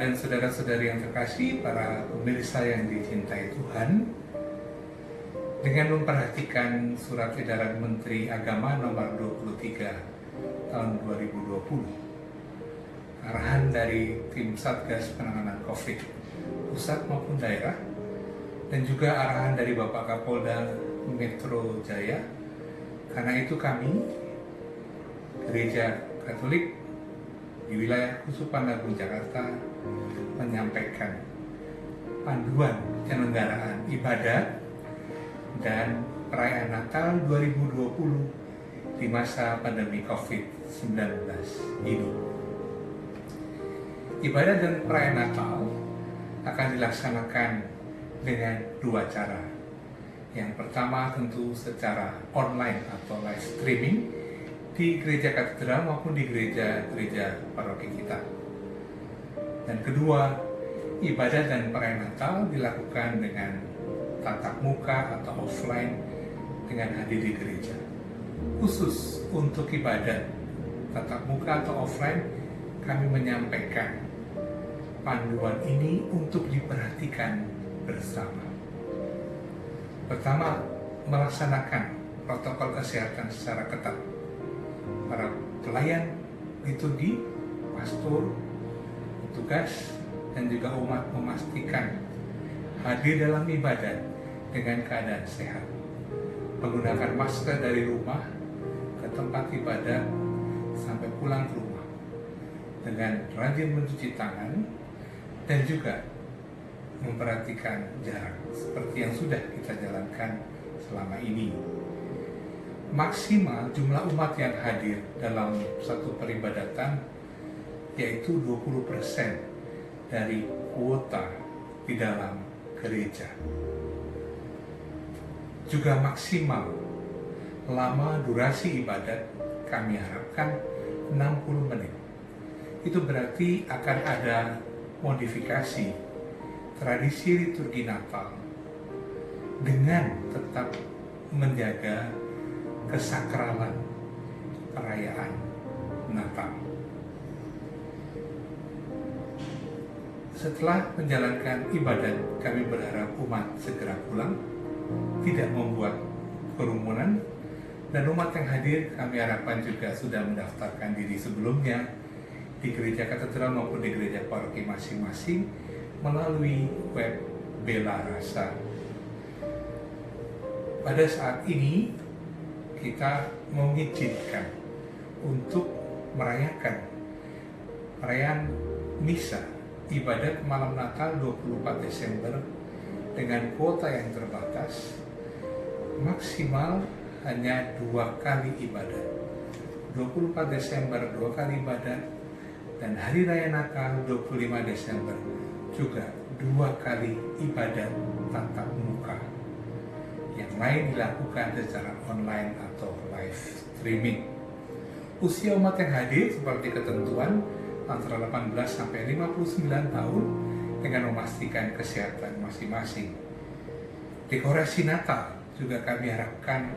dan saudara-saudari yang terkasih, para pemirsa yang dicintai Tuhan, dengan memperhatikan surat edaran Menteri Agama nomor 23 tahun 2020, arahan dari tim Satgas Penanganan COVID pusat maupun daerah, dan juga arahan dari Bapak Kapolda Metro Jaya. Karena itu kami, Gereja Katolik di wilayah Kusupan Agung Jakarta menyampaikan panduan penyelenggaraan ibadah dan perayaan Natal 2020 di masa pandemi COVID-19 ini. Ibadah dan perayaan Natal akan dilaksanakan dengan dua cara. Yang pertama tentu secara online atau live streaming di gereja katedral maupun di gereja-gereja paroki kita. Dan kedua, ibadah dan perayaan Natal dilakukan dengan tatap muka atau offline dengan hadir di gereja. Khusus untuk ibadah tatap muka atau offline, kami menyampaikan panduan ini untuk diperhatikan bersama. Pertama, melaksanakan protokol kesehatan secara ketat para pelayan liturgi, pastor, petugas, dan juga umat memastikan hadir dalam ibadah dengan keadaan sehat. Menggunakan masker dari rumah ke tempat ibadah sampai pulang ke rumah. Dengan rajin mencuci tangan dan juga memperhatikan jarak seperti yang sudah kita jalankan selama ini maksimal jumlah umat yang hadir dalam satu peribadatan yaitu 20% dari kuota di dalam gereja. Juga maksimal lama durasi ibadat kami harapkan 60 menit. Itu berarti akan ada modifikasi tradisi liturgi Natal dengan tetap menjaga kesakralan perayaan Natal. Setelah menjalankan ibadat, kami berharap umat segera pulang, tidak membuat kerumunan, dan umat yang hadir kami harapkan juga sudah mendaftarkan diri sebelumnya di gereja katedral maupun di gereja paroki masing-masing melalui web Bela Rasa. Pada saat ini kita mengizinkan untuk merayakan perayaan misa ibadat malam Natal 24 Desember dengan kuota yang terbatas maksimal hanya dua kali ibadat 24 Desember dua kali ibadat dan Hari Raya Natal 25 Desember juga dua kali ibadat tatap muka yang lain dilakukan secara online atau live streaming. Usia umat yang hadir seperti ketentuan antara 18 sampai 59 tahun dengan memastikan kesehatan masing-masing. Dekorasi Natal juga kami harapkan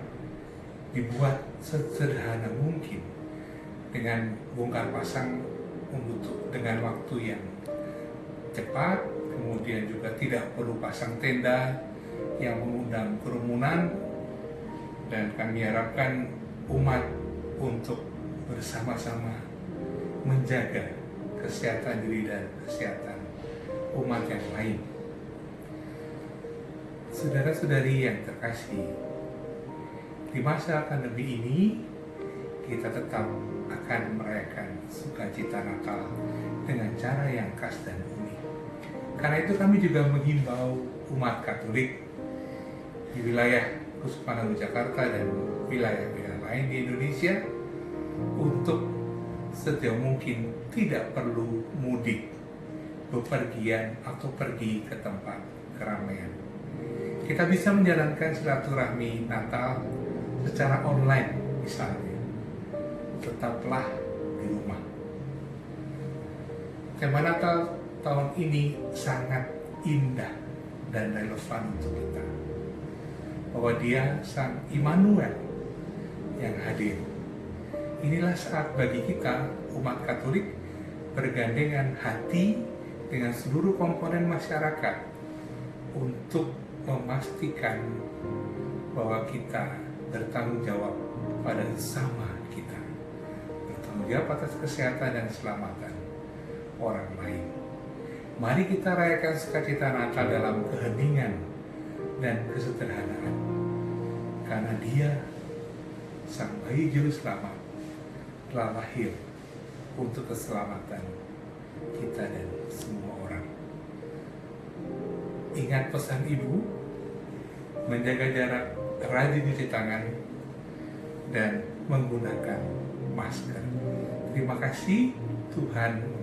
dibuat sederhana mungkin dengan bongkar pasang untuk dengan waktu yang cepat, kemudian juga tidak perlu pasang tenda, yang mengundang kerumunan dan kami harapkan umat untuk bersama-sama menjaga kesehatan diri dan kesehatan umat yang lain. Saudara-saudari yang terkasih, di masa pandemi ini kita tetap akan merayakan sukacita Natal dengan cara yang khas dan unik. Karena itu kami juga menghimbau umat Katolik di wilayah Kusupan Jakarta dan wilayah-wilayah lain di Indonesia untuk setiap mungkin tidak perlu mudik, bepergian atau pergi ke tempat keramaian. Kita bisa menjalankan silaturahmi Natal secara online misalnya. Tetaplah di rumah. Tema Natal tahun ini sangat indah dan relevan untuk kita bahwa dia sang Immanuel yang hadir. Inilah saat bagi kita umat Katolik bergandengan hati dengan seluruh komponen masyarakat untuk memastikan bahwa kita bertanggung jawab pada sama kita. Bertanggung jawab atas kesehatan dan keselamatan orang lain. Mari kita rayakan sukacita Natal dalam keheningan dan kesederhanaan. Karena dia sang bayi juru selamat telah lahir untuk keselamatan kita dan semua orang. Ingat pesan ibu, menjaga jarak, rajin cuci tangan, dan menggunakan masker. Terima kasih, Tuhan